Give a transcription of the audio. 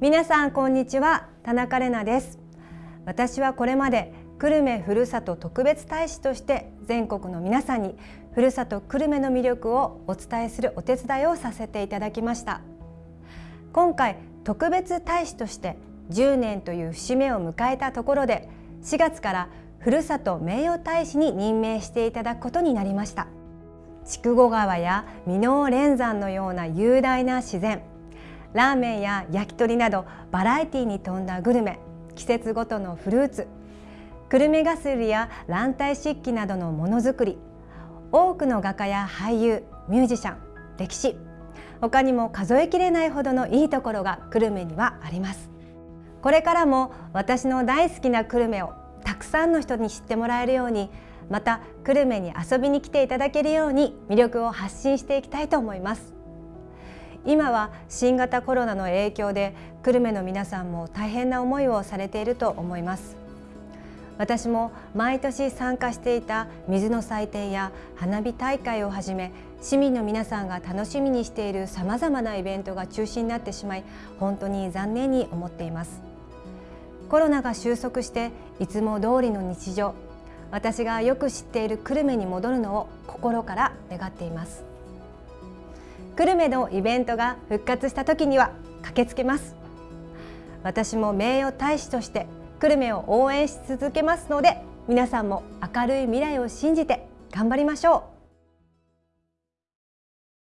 皆さんこんにちは。田中れなです。私はこれまで久留米ふるさと特別大使として全国の皆さんにふるさと久留米の魅力をお伝えするお手伝いをさせていただきました。今回特別大使として10年という節目を迎えたところで4月からふるさと名誉大使に任命していただくことになりました。筑後川や箕面連山のような雄大な自然ラーメンや焼き鳥などバラエティに富んだグルメ季節ごとのフルーツ久留米ガスリや卵体漆器などのものづくり多くの画家や俳優ミュージシャン歴史他にも数えきれないほどのいいところが久留米にはあります。これからも私の大好きな久留米をたくさんの人に知ってもらえるようにまた久留米に遊びに来ていただけるように魅力を発信していきたいと思います。今は新型コロナの影響で久留米の皆さんも大変な思いをされていると思います。私も毎年参加していた水の祭典や花火大会をはじめ市民の皆さんが楽しみにしているさまざまなイベントが中止になってしまい本当に残念に思っています。コロナが収束していつも通りの日常私がよく知っている久留米に戻るのを心から願っています。久留米のイベントが復活した時には駆けつけます。私も名誉大使として久留米を応援し続けますので皆さんも明るい未来を信じて頑張りましょう。